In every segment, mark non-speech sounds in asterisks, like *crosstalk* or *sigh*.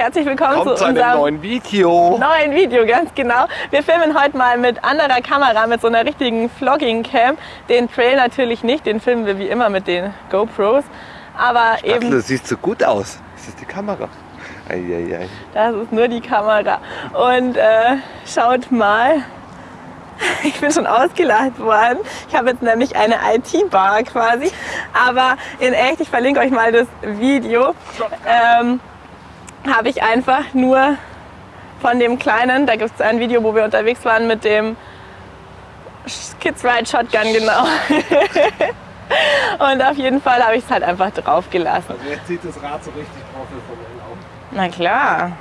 Herzlich willkommen Kommt zu unserem neuen Video. neuen Video, ganz genau. Wir filmen heute mal mit anderer Kamera, mit so einer richtigen Vlogging-Cam. Den Trail natürlich nicht, den filmen wir wie immer mit den GoPros. Aber Axel, eben, das sieht so gut aus. Ist das die Kamera? Eieiei. das ist nur die Kamera. Und äh, schaut mal, *laughs* ich bin schon ausgelacht worden. Ich habe jetzt nämlich eine IT-Bar quasi. Aber in echt, ich verlinke euch mal das Video, ähm, habe ich einfach nur von dem Kleinen, da gibt es ein Video, wo wir unterwegs waren mit dem Kids Ride Shotgun, genau. *laughs* Und auf jeden Fall habe ich es halt einfach drauf gelassen. Also jetzt sieht das Rad so richtig professionell aus. Na klar.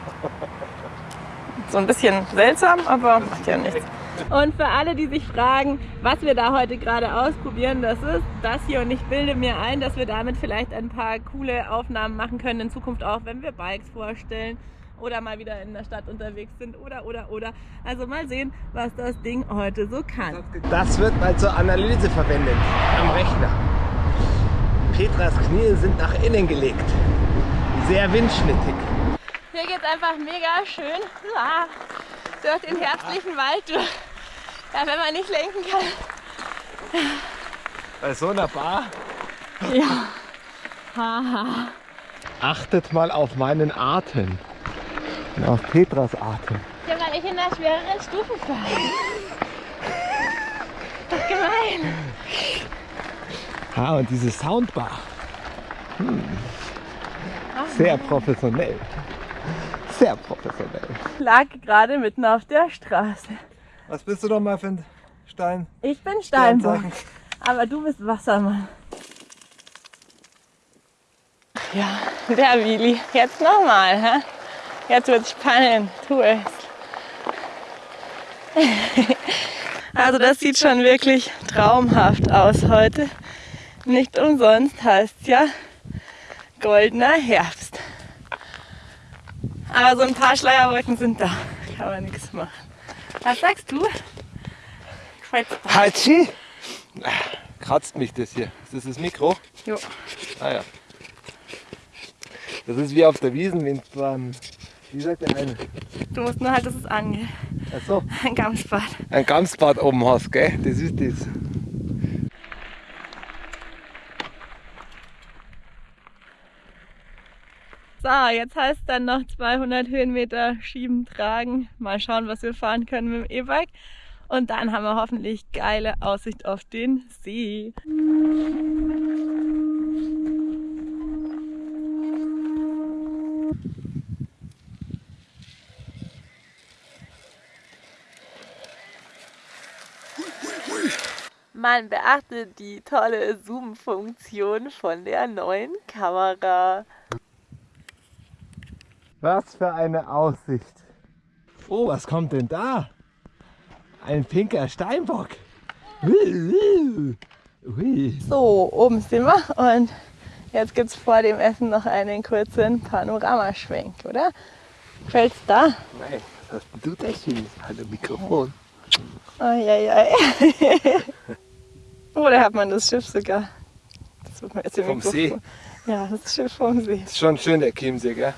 So ein bisschen seltsam, aber macht ja nichts. Und für alle, die sich fragen, was wir da heute gerade ausprobieren, das ist das hier. Und ich bilde mir ein, dass wir damit vielleicht ein paar coole Aufnahmen machen können in Zukunft auch, wenn wir Bikes vorstellen oder mal wieder in der Stadt unterwegs sind oder, oder, oder. Also mal sehen, was das Ding heute so kann. Das wird mal zur Analyse verwendet am Rechner. Petras Knie sind nach innen gelegt. Sehr windschnittig. Hier geht es einfach mega schön ah, durch den herbstlichen Wald durch. Ja, wenn man nicht lenken kann. Bei so einer Bar Ja. Haha. achtet mal auf meinen Atem. Und auf Petras Atem. Ja, weil ich in der schwereren Stufe fahre. Das ist gemein. Ha, und diese Soundbar. Hm. Sehr professionell. Sehr professionell. Lag gerade mitten auf der Straße. Was bist du doch mal für ein Stein? Ich bin Steinbock, aber du bist Wassermann. Ja, der Willi. Jetzt nochmal, hä? Jetzt wird's spannend. Tu es. Also das sieht schon wirklich traumhaft aus heute. Nicht umsonst heißt ja goldener Herbst. Aber so ein paar Schleierwolken sind da. Kann man nichts machen. Was sagst du? Hatschi! Kratzt mich das hier. Ist das das Mikro? Jo. Ah ja. Das ist wie auf der Wiesen, wenn beim, wie sagt der eine? Du musst nur halt, dass es angeht. Achso, *laughs* Ein Gamsbad. ein Gamsbad oben hast, gell? Das ist das. So, jetzt heißt dann noch 200 Höhenmeter schieben, tragen. Mal schauen, was wir fahren können mit dem E-Bike. Und dann haben wir hoffentlich geile Aussicht auf den See. Man beachte die tolle Zoom-Funktion von der neuen Kamera. Was für eine Aussicht. Oh, was kommt denn da? Ein pinker Steinbock. So, oben sind wir und jetzt gibt es vor dem Essen noch einen kurzen Panoramaschwenk, oder? Gefällt's da? Nein, was hast denn du da schönes Hallo Mikrofon? Eieiei. *laughs* oh, da hat man das Schiff sogar. Das wird man jetzt im Vom Mikrofon- See. Ja, das Schiff vom See. Ist schon schön der Chiemsee, gell?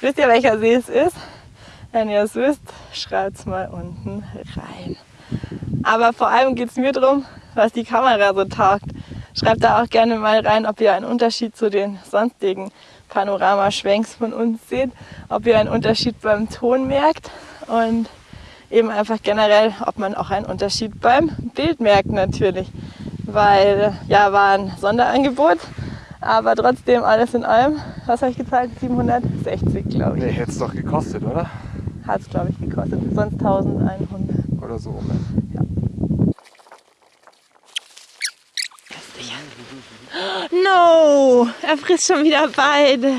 Wisst ihr, welcher See es ist? Wenn ihr es wisst, schreibt's mal unten rein. Aber vor allem geht es mir darum, was die Kamera so taugt. Schreibt da auch gerne mal rein, ob ihr einen Unterschied zu den sonstigen Panoramaschwenks von uns seht, ob ihr einen Unterschied beim Ton merkt und eben einfach generell, ob man auch einen Unterschied beim Bild merkt natürlich. Weil ja, war ein Sonderangebot, aber trotzdem alles in allem, was habe ich gezahlt? 760 glaube ich. Nee, hätte es doch gekostet, oder? Hat es, glaube ich, gekostet. Sonst 1100. Oder so. Ne? *gasps* No! Er frisst schon wieder beide.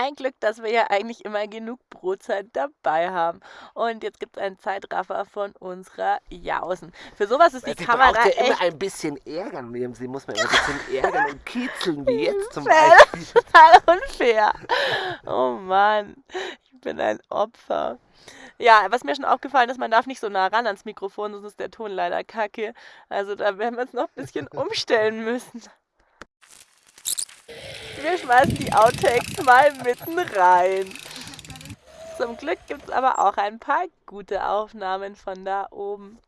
Ein Glück, dass wir ja eigentlich immer genug Brotzeit dabei haben. Und jetzt gibt es einen Zeitraffer von unserer Jausen. Für sowas ist die Sie Kamera ja echt immer ein bisschen ärgern. Sie muss man immer ein bisschen ärgern und kitzeln, wie jetzt zum. *laughs* Beispiel. total unfair. Oh Mann, ich bin ein Opfer. Ja, was mir schon aufgefallen ist, man darf nicht so nah ran ans Mikrofon, sonst ist der Ton leider kacke. Also da werden wir uns noch ein bisschen *laughs* umstellen müssen. Wir schmeißen die Outtakes mal mitten rein. Zum Glück gibt es aber auch ein paar gute Aufnahmen von da oben.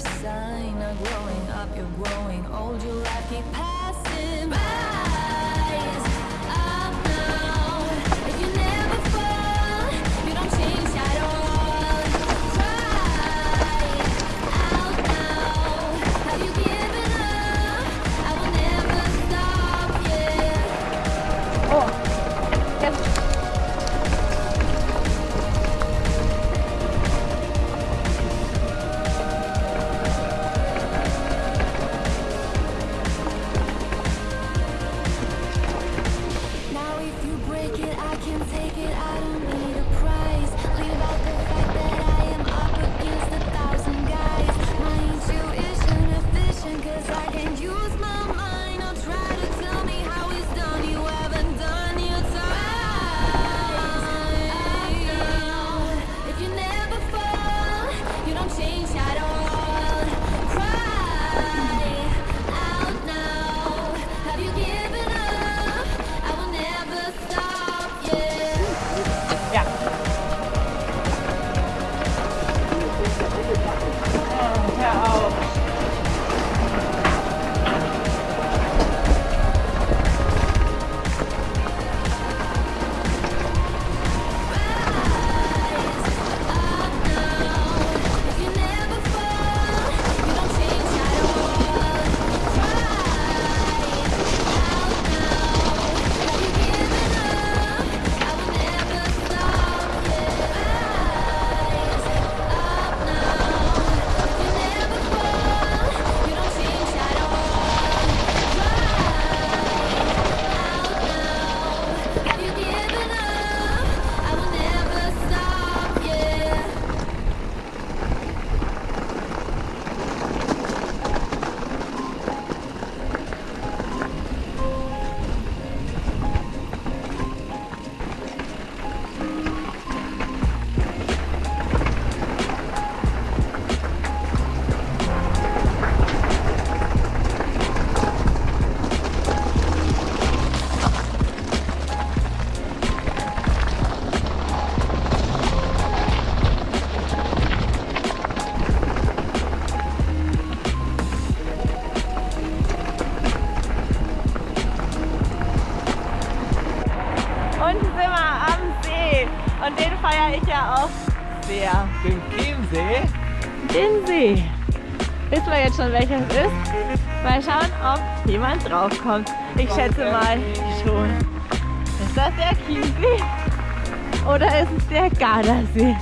sign of growing up, you're growing old, your life keep passing by. Wissen wir jetzt schon, welcher es ist? Mal schauen, ob jemand draufkommt. Ich schätze mal schon. Ist das der Chiemsee? Oder ist es der Gardasee?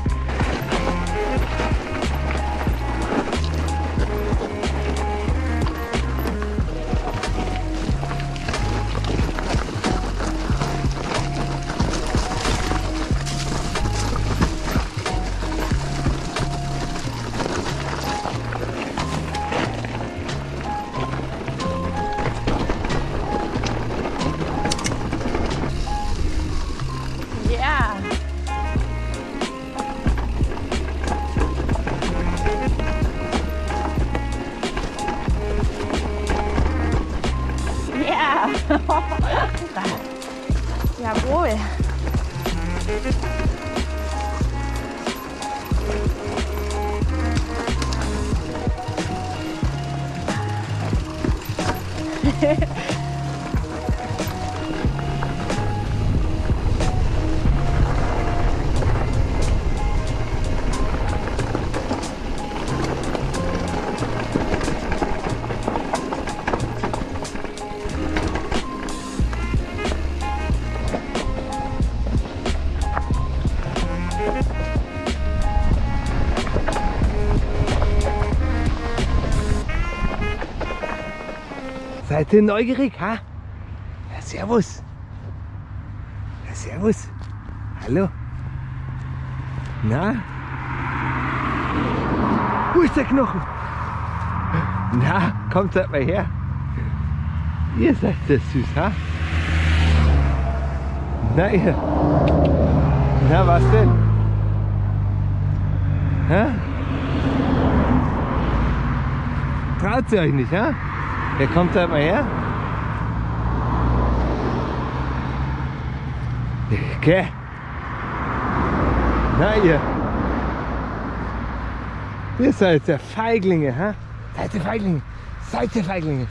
Seid ihr neugierig, ha? Ja, servus. Ja, servus. Hallo. Na? Wo ist der Knochen? Na, kommt seid mal her. Ihr seid das süß, ha? Na ihr. Na, was denn? Ha? Traut ihr euch nicht, ha? Wer kommt da mal her? Okay. Na ihr. Ihr seid ja Feiglinge, ha? Seid ihr Feiglinge? Seid ihr Feiglinge?